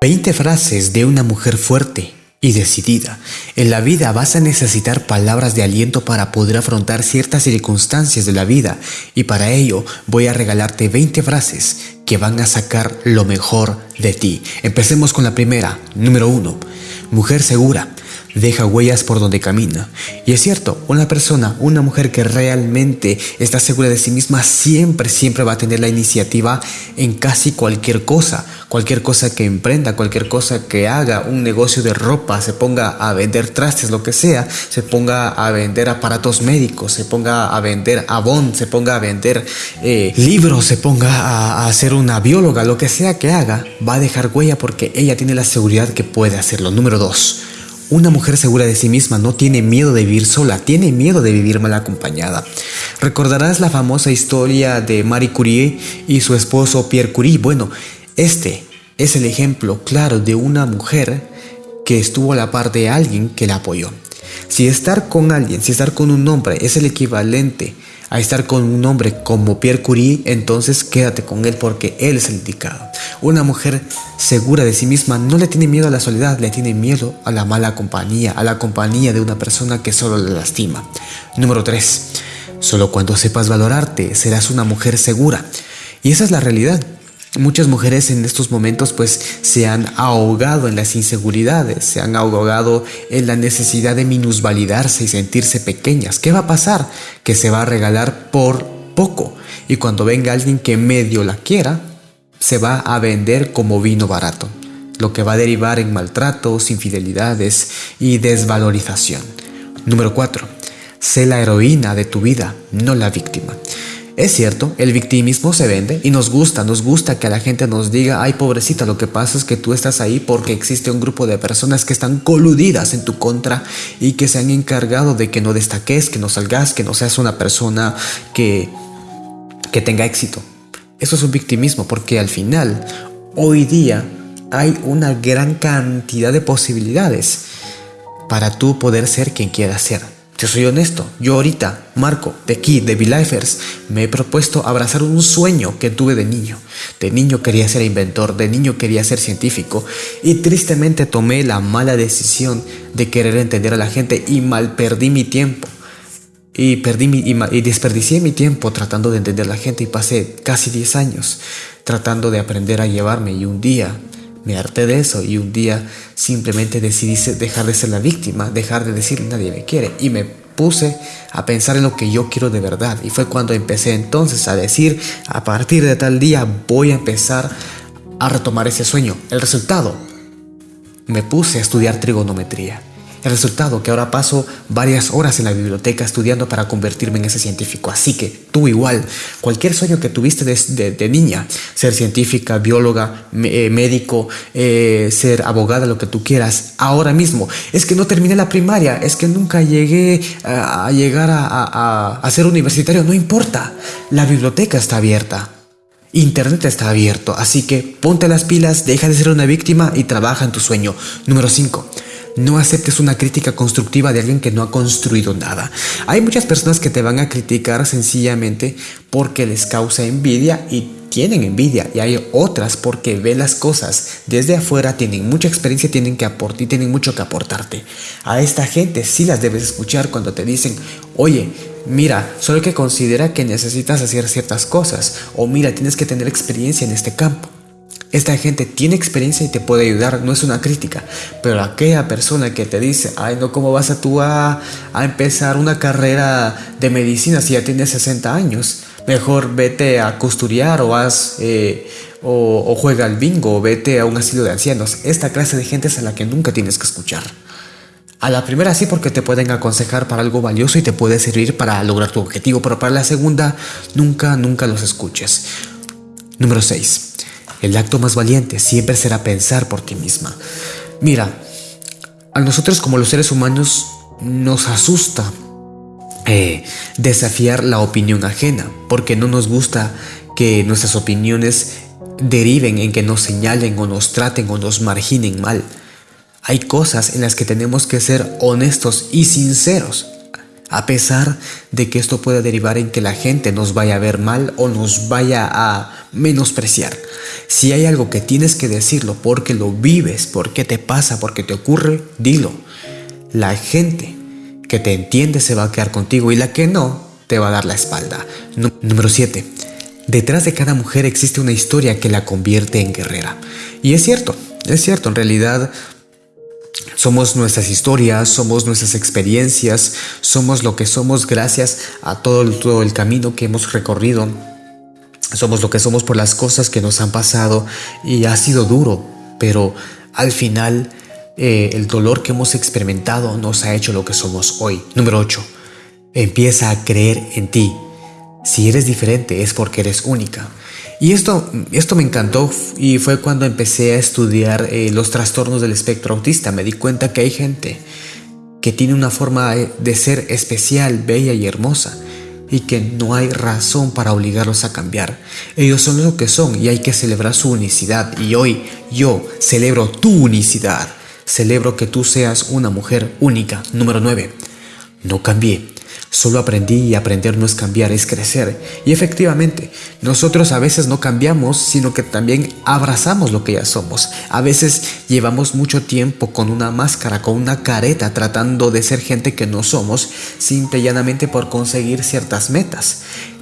20 frases de una mujer fuerte y decidida. En la vida vas a necesitar palabras de aliento para poder afrontar ciertas circunstancias de la vida y para ello voy a regalarte 20 frases que van a sacar lo mejor de ti. Empecemos con la primera, número 1. Mujer segura deja huellas por donde camina. Y es cierto, una persona, una mujer que realmente está segura de sí misma siempre, siempre va a tener la iniciativa en casi cualquier cosa. Cualquier cosa que emprenda, cualquier cosa que haga, un negocio de ropa, se ponga a vender trastes, lo que sea, se ponga a vender aparatos médicos, se ponga a vender abón, se ponga a vender eh, libros, se ponga a, a ser una bióloga, lo que sea que haga, va a dejar huella porque ella tiene la seguridad que puede hacerlo. Número dos una mujer segura de sí misma no tiene miedo de vivir sola, tiene miedo de vivir mal acompañada. Recordarás la famosa historia de Marie Curie y su esposo Pierre Curie. Bueno, este es el ejemplo claro de una mujer que estuvo a la par de alguien que la apoyó. Si estar con alguien, si estar con un hombre es el equivalente a estar con un hombre como Pierre Curie, entonces quédate con él porque él es el indicado. Una mujer segura de sí misma no le tiene miedo a la soledad, le tiene miedo a la mala compañía, a la compañía de una persona que solo le lastima. Número 3. Solo cuando sepas valorarte serás una mujer segura. Y esa es la realidad. Muchas mujeres en estos momentos pues se han ahogado en las inseguridades, se han ahogado en la necesidad de minusvalidarse y sentirse pequeñas. ¿Qué va a pasar? Que se va a regalar por poco y cuando venga alguien que medio la quiera, se va a vender como vino barato, lo que va a derivar en maltratos, infidelidades y desvalorización. Número 4. Sé la heroína de tu vida, no la víctima. Es cierto, el victimismo se vende y nos gusta, nos gusta que la gente nos diga, ay pobrecita, lo que pasa es que tú estás ahí porque existe un grupo de personas que están coludidas en tu contra y que se han encargado de que no destaques, que no salgas, que no seas una persona que, que tenga éxito. Eso es un victimismo porque al final, hoy día, hay una gran cantidad de posibilidades para tú poder ser quien quieras ser. Yo soy honesto, yo ahorita, Marco, de aquí, de V-Lifers, me he propuesto abrazar un sueño que tuve de niño. De niño quería ser inventor, de niño quería ser científico y tristemente tomé la mala decisión de querer entender a la gente y mal perdí mi tiempo. Y, perdí mi, y, desperdicié mi tiempo tratando de entender a la gente y pasé casi 10 años tratando de aprender a llevarme y un día me harté de eso y un día simplemente decidí dejar de ser la víctima, dejar de decir nadie me quiere y me puse a pensar en lo que yo quiero de verdad y fue cuando empecé entonces a decir a partir de tal día voy a empezar a retomar ese sueño. El resultado, me puse a estudiar trigonometría. El resultado que ahora paso varias horas en la biblioteca estudiando para convertirme en ese científico. Así que tú igual, cualquier sueño que tuviste de, niña, ser científica, bióloga, eh, médico, eh, ser abogada, lo que tú quieras, ahora mismo. Es que no terminé la primaria, es que nunca llegué a, llegar a, a ser universitario, no importa. La biblioteca está abierta. Internet está abierto, así que ponte las pilas, deja de ser una víctima y trabaja en tu sueño. Número 5. No aceptes una crítica constructiva de alguien que no ha construido nada. Hay muchas personas que te van a criticar sencillamente porque les causa envidia y tienen envidia y hay otras porque ven las cosas desde afuera, tienen mucha experiencia, tienen que aportar y tienen mucho que aportarte. A esta gente sí las debes escuchar cuando te dicen, oye, mira, solo que considera que necesitas hacer ciertas cosas o mira, tienes que tener experiencia en este campo. Esta gente tiene experiencia y te puede ayudar, no es una crítica, pero aquella persona que te dice, ay no, ¿cómo vas a tú a, empezar una carrera de medicina si ya tienes 60 años? Mejor vete a costuriar o haz... Eh, o, o, juega al bingo o vete a un asilo de ancianos. Esta clase de gente es a la que nunca tienes que escuchar. A la primera sí porque te pueden aconsejar para algo valioso y te puede servir para lograr tu objetivo, pero para la segunda nunca, nunca los escuches. Número 6. El acto más valiente siempre será pensar por ti misma. Mira, a nosotros como los seres humanos nos asusta eh, desafiar la opinión ajena, porque no nos gusta que nuestras opiniones deriven en que nos señalen o nos traten o nos marginen mal. Hay cosas en las que tenemos que ser honestos y sinceros. A pesar de que esto pueda derivar en que la gente nos vaya a ver mal o nos vaya a menospreciar. Si hay algo que tienes que decirlo porque lo vives, porque te pasa, porque te ocurre, dilo. La gente que te entiende se va a quedar contigo y la que no te va a dar la espalda. Número 7. Detrás de cada mujer existe una historia que la convierte en guerrera. Y es cierto, es cierto, en realidad somos nuestras historias, somos nuestras experiencias, somos lo que somos gracias a todo el, camino que hemos recorrido. Somos lo que somos por las cosas que nos han pasado y ha sido duro, pero al final eh, el dolor que hemos experimentado nos ha hecho lo que somos hoy. Número 8. Empieza a creer en ti. Si eres diferente es porque eres única. Y esto, esto me encantó y fue cuando empecé a estudiar eh, los trastornos del espectro autista. Me di cuenta que hay gente que tiene una forma de ser especial, bella y hermosa y que no hay razón para obligarlos a cambiar. Ellos son lo que son y hay que celebrar su unicidad. Y hoy yo celebro tu unicidad. Celebro que tú seas una mujer única. Número 9. No cambié. Solo aprendí y aprender no es cambiar, es crecer. Y efectivamente, nosotros a veces no cambiamos, sino que también abrazamos lo que ya somos. A veces llevamos mucho tiempo con una máscara, con una careta, tratando de ser gente que no somos, simple y llanamente por conseguir ciertas metas.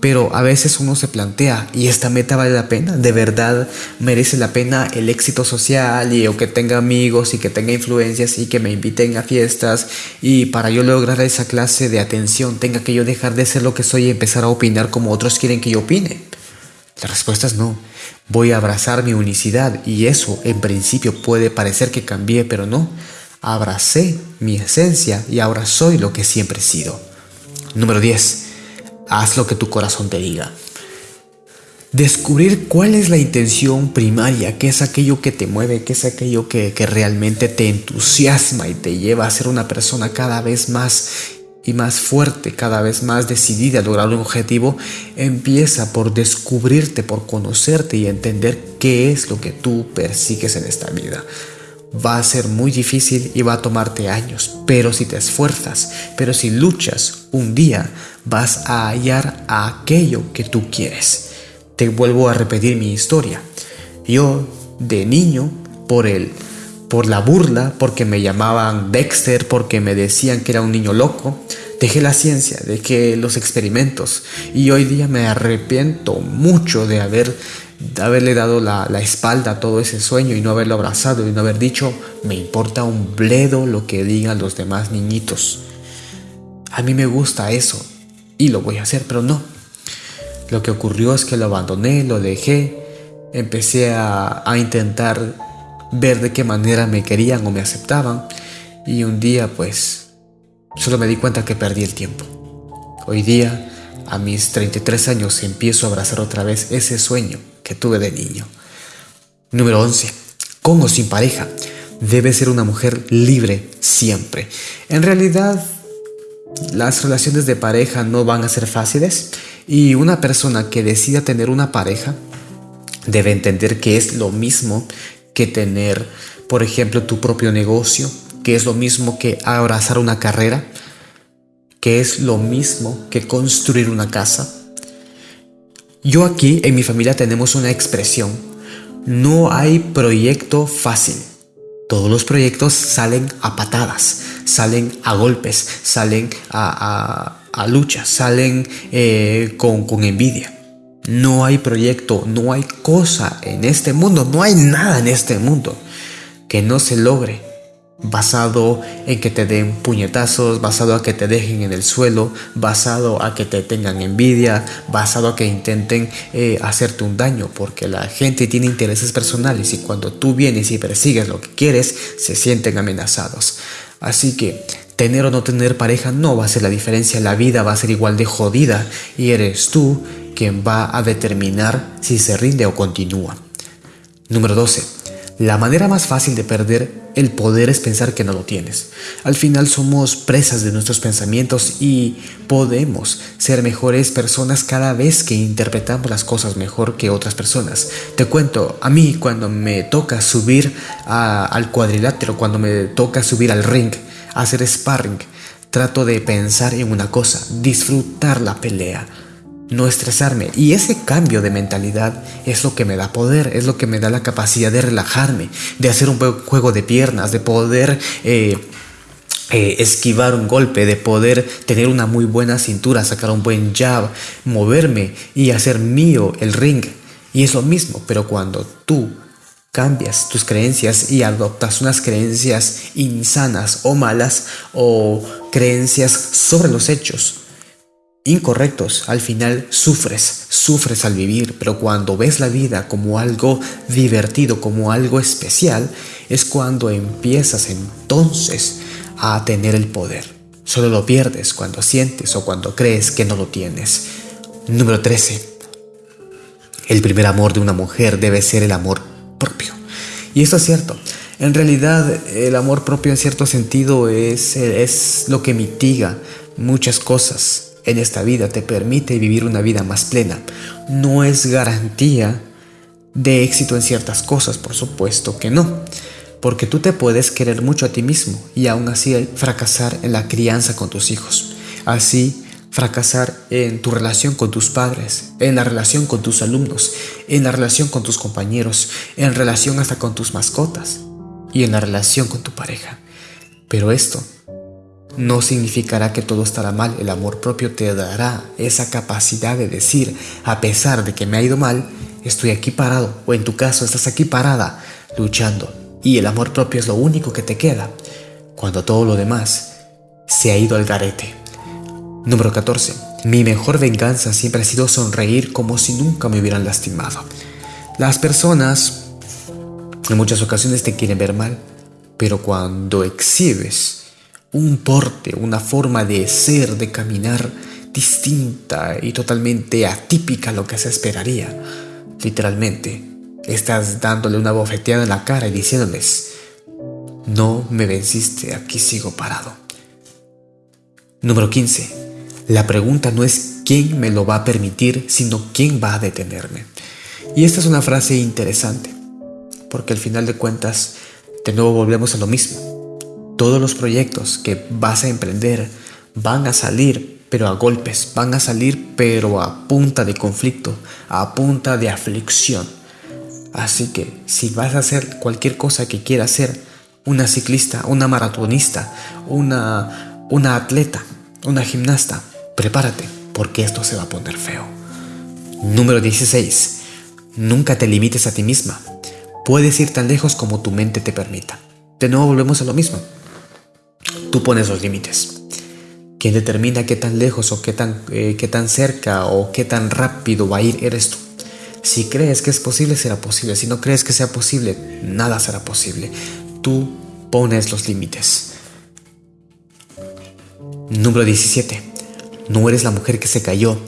Pero a veces uno se plantea, ¿y esta meta vale la pena? ¿De verdad merece la pena el éxito social y o que tenga amigos y que tenga influencias y que me inviten a fiestas y para yo lograr esa clase de atención tenga que yo dejar de ser lo que soy y empezar a opinar como otros quieren que yo opine? La respuesta es no. Voy a abrazar mi unicidad y eso en principio puede parecer que cambié, pero no. Abracé mi esencia y ahora soy lo que siempre he sido. Número 10 haz lo que tu corazón te diga. Descubrir cuál es la intención primaria, qué es aquello que te mueve, qué es aquello que, realmente te entusiasma y te lleva a ser una persona cada vez más y más fuerte, cada vez más decidida a lograr un objetivo, empieza por descubrirte, por conocerte y entender qué es lo que tú persigues en esta vida. Va a ser muy difícil y va a tomarte años, pero si te esfuerzas, pero si luchas un día, vas a hallar aquello que tú quieres. Te vuelvo a repetir mi historia. Yo, de niño, por el por la burla, porque me llamaban Dexter, porque me decían que era un niño loco, dejé la ciencia, dejé los experimentos y hoy día me arrepiento mucho de haber haberle dado la, la, espalda a todo ese sueño y no haberlo abrazado y no haber dicho, me importa un bledo lo que digan los demás niñitos. A mí me gusta eso y lo voy a hacer, pero no. Lo que ocurrió es que lo abandoné, lo dejé, empecé a, a intentar ver de qué manera me querían o me aceptaban y un día pues solo me di cuenta que perdí el tiempo. Hoy día, a mis 33 años, empiezo a abrazar otra vez ese sueño que tuve de niño. Número 11. Con sin pareja. Debe ser una mujer libre siempre. En realidad, las relaciones de pareja no van a ser fáciles y una persona que decida tener una pareja debe entender que es lo mismo que tener, por ejemplo, tu propio negocio, que es lo mismo que abrazar una carrera, que es lo mismo que construir una casa, yo aquí en mi familia tenemos una expresión. No hay proyecto fácil. Todos los proyectos salen a patadas, salen a golpes, salen a, a, luchas, salen eh, con, con envidia. No hay proyecto, no hay cosa en este mundo, no hay nada en este mundo que no se logre basado en que te den puñetazos, basado a que te dejen en el suelo, basado a que te tengan envidia, basado a que intenten eh, hacerte un daño, porque la gente tiene intereses personales y cuando tú vienes y persigues lo que quieres, se sienten amenazados. Así que tener o no tener pareja no va a ser la diferencia, la vida va a ser igual de jodida y eres tú quien va a determinar si se rinde o continúa. Número 12 la manera más fácil de perder el poder es pensar que no lo tienes. Al final somos presas de nuestros pensamientos y podemos ser mejores personas cada vez que interpretamos las cosas mejor que otras personas. Te cuento, a mí cuando me toca subir al cuadrilátero, cuando me toca subir al ring, hacer sparring, trato de pensar en una cosa, disfrutar la pelea, no estresarme. Y ese cambio de mentalidad es lo que me da poder, es lo que me da la capacidad de relajarme, de hacer un buen juego de piernas, de poder... Eh, eh, esquivar un golpe, de poder tener una muy buena cintura, sacar un buen jab, moverme y hacer mío el ring. Y es lo mismo, pero cuando tú cambias tus creencias y adoptas unas creencias insanas o malas o creencias sobre los hechos incorrectos, al final sufres, sufres al vivir, pero cuando ves la vida como algo divertido, como algo especial, es cuando empiezas entonces a tener el poder. Solo lo pierdes cuando sientes o cuando crees que no lo tienes. Número 13. El primer amor de una mujer debe ser el amor propio. Y esto es cierto. En realidad el amor propio en cierto sentido es, es lo que mitiga muchas cosas en esta vida, te permite vivir una vida más plena. No es garantía de éxito en ciertas cosas, por supuesto que no porque tú te puedes querer mucho a ti mismo y aún así fracasar en la crianza con tus hijos. Así fracasar en tu relación con tus padres, en la relación con tus alumnos, en la relación con tus compañeros, en relación hasta con tus mascotas y en la relación con tu pareja. Pero esto no significará que todo estará mal. El amor propio te dará esa capacidad de decir, a pesar de que me ha ido mal, estoy aquí parado, o en tu caso estás aquí parada, luchando, y el amor propio es lo único que te queda cuando todo lo demás se ha ido al garete. Número 14. Mi mejor venganza siempre ha sido sonreír como si nunca me hubieran lastimado. Las personas en muchas ocasiones te quieren ver mal, pero cuando exhibes un porte, una forma de ser, de caminar distinta y totalmente atípica a lo que se esperaría, literalmente, Estás dándole una bofeteada en la cara y diciéndoles, no me venciste, aquí sigo parado. Número 15. La pregunta no es quién me lo va a permitir, sino quién va a detenerme. Y esta es una frase interesante, porque al final de cuentas, de nuevo volvemos a lo mismo. Todos los proyectos que vas a emprender van a salir, pero a golpes, van a salir, pero a punta de conflicto, a punta de aflicción. Así que si vas a hacer cualquier cosa que quieras ser, una ciclista, una maratonista, una, una atleta, una gimnasta, prepárate porque esto se va a poner feo. Número 16. Nunca te limites a ti misma. Puedes ir tan lejos como tu mente te permita. De nuevo volvemos a lo mismo. Tú pones los límites. Quien determina qué tan lejos o qué tan, eh, qué tan cerca o qué tan rápido va a ir eres tú. Si crees que es posible, será posible. Si no crees que sea posible, nada será posible. Tú pones los límites. Número 17. No eres la mujer que se cayó,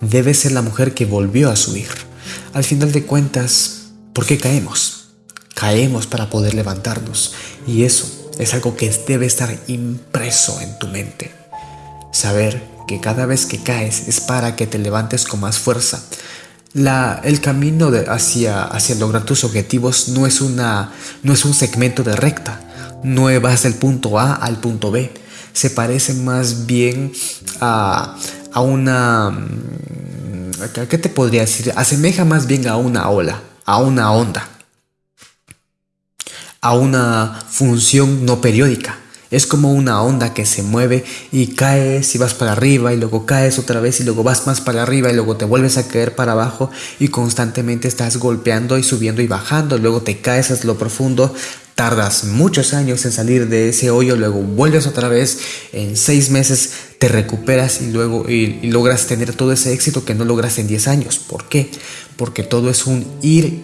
debes ser la mujer que volvió a subir. Al final de cuentas, ¿por qué caemos? Caemos para poder levantarnos y eso es algo que debe estar impreso en tu mente. Saber que cada vez que caes es para que te levantes con más fuerza, el camino hacia, hacia lograr tus objetivos no es, una, no es un segmento de recta, no vas del punto A al punto B, se parece más bien a, a una... ¿Qué te podría decir? Asemeja más bien a una ola, a una onda, a una función no periódica. Es como una onda que se mueve y caes y vas para arriba y luego caes otra vez y luego vas más para arriba y luego te vuelves a caer para abajo y constantemente estás golpeando y subiendo y bajando. Luego te caes hasta lo profundo, tardas muchos años en salir de ese hoyo, luego vuelves otra vez, en seis meses te recuperas y luego y, logras tener todo ese éxito que no logras en 10 años. ¿Por qué? Porque todo es un ir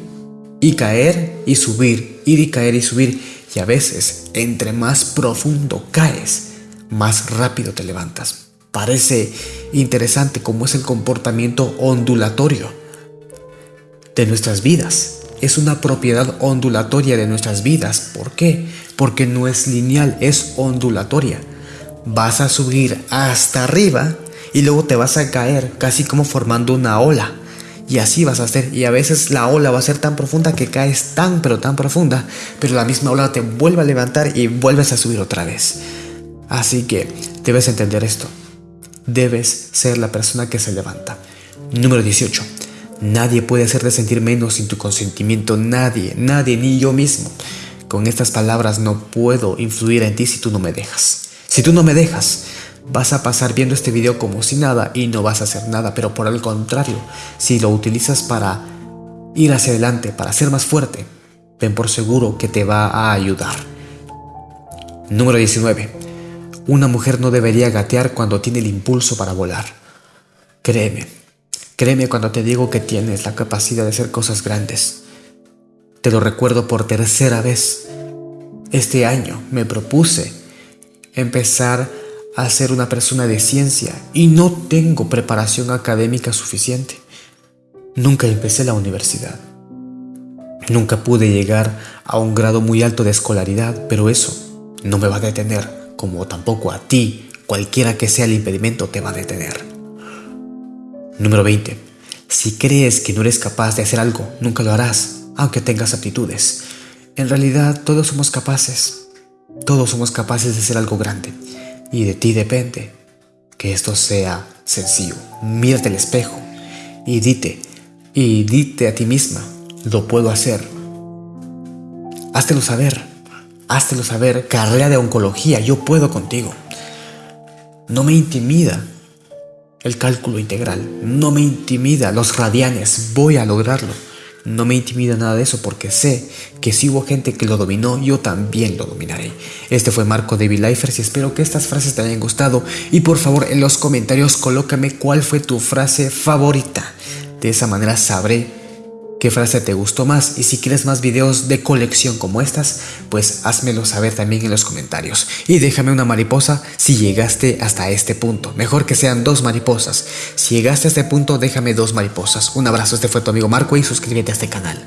y caer y subir, ir y caer y subir y a veces, entre más profundo caes, más rápido te levantas. Parece interesante cómo es el comportamiento ondulatorio de nuestras vidas. Es una propiedad ondulatoria de nuestras vidas. ¿Por qué? Porque no es lineal, es ondulatoria. Vas a subir hasta arriba y luego te vas a caer casi como formando una ola. Y así vas a hacer. Y a veces la ola va a ser tan profunda que caes tan pero tan profunda, pero la misma ola te vuelve a levantar y vuelves a subir otra vez. Así que debes entender esto. Debes ser la persona que se levanta. Número 18. Nadie puede hacerte sentir menos sin tu consentimiento. Nadie, nadie, ni yo mismo. Con estas palabras no puedo influir en ti si tú no me dejas. Si tú no me dejas, vas a pasar viendo este video como si nada y no vas a hacer nada. Pero por el contrario, si lo utilizas para ir hacia adelante, para ser más fuerte, ten por seguro que te va a ayudar. Número 19. Una mujer no debería gatear cuando tiene el impulso para volar. Créeme, créeme cuando te digo que tienes la capacidad de hacer cosas grandes. Te lo recuerdo por tercera vez. Este año me propuse empezar a ser una persona de ciencia y no tengo preparación académica suficiente. Nunca empecé la universidad. Nunca pude llegar a un grado muy alto de escolaridad, pero eso no me va a detener, como tampoco a ti, cualquiera que sea el impedimento, te va a detener. Número 20. Si crees que no eres capaz de hacer algo, nunca lo harás, aunque tengas aptitudes. En realidad, todos somos capaces. Todos somos capaces de hacer algo grande. Y de ti depende que esto sea sencillo. Mírate al espejo y dite, y dite a ti misma, lo puedo hacer. Háztelo saber, háztelo saber, carrera de oncología, yo puedo contigo. No me intimida el cálculo integral, no me intimida los radianes, voy a lograrlo. No me intimida nada de eso porque sé que si hubo gente que lo dominó, yo también lo dominaré. Este fue Marco David Lifers y espero que estas frases te hayan gustado. Y por favor en los comentarios colócame cuál fue tu frase favorita. De esa manera sabré qué frase te gustó más y si quieres más videos de colección como estas, pues házmelo saber también en los comentarios. Y déjame una mariposa si llegaste hasta este punto. Mejor que sean dos mariposas. Si llegaste a este punto, déjame dos mariposas. Un abrazo, este fue tu amigo Marco y suscríbete a este canal.